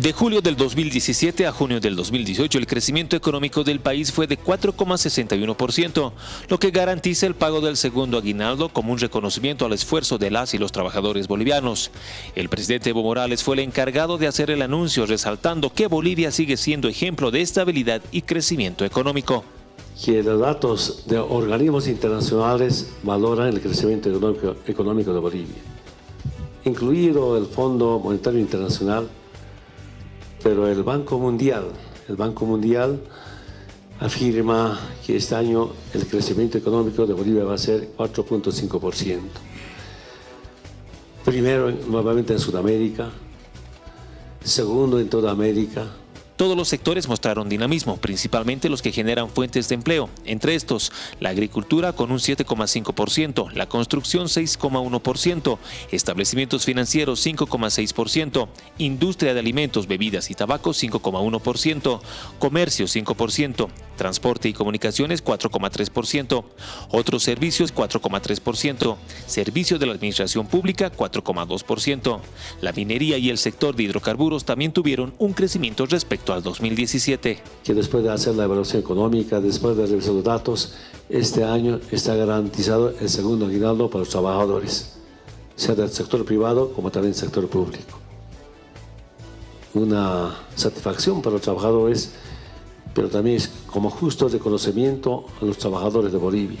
De julio del 2017 a junio del 2018, el crecimiento económico del país fue de 4,61%, lo que garantiza el pago del segundo aguinaldo como un reconocimiento al esfuerzo de las y los trabajadores bolivianos. El presidente Evo Morales fue el encargado de hacer el anuncio, resaltando que Bolivia sigue siendo ejemplo de estabilidad y crecimiento económico. Que los datos de organismos internacionales valoran el crecimiento económico, económico de Bolivia, incluido el Fondo Monetario Internacional, pero el Banco Mundial, el Banco Mundial afirma que este año el crecimiento económico de Bolivia va a ser 4.5%. Primero, nuevamente en Sudamérica, segundo en toda América, todos los sectores mostraron dinamismo, principalmente los que generan fuentes de empleo. Entre estos, la agricultura con un 7,5%, la construcción 6,1%, establecimientos financieros 5,6%, industria de alimentos, bebidas y tabaco 5,1%, comercio 5%, transporte y comunicaciones 4,3%, otros servicios 4,3%, servicios de la administración pública 4,2%. La minería y el sector de hidrocarburos también tuvieron un crecimiento respecto al 2017. Que después de hacer la evaluación económica, después de revisar los datos, este año está garantizado el segundo aguinaldo para los trabajadores, sea del sector privado como también del sector público. Una satisfacción para los trabajadores, pero también es como justo reconocimiento a los trabajadores de Bolivia.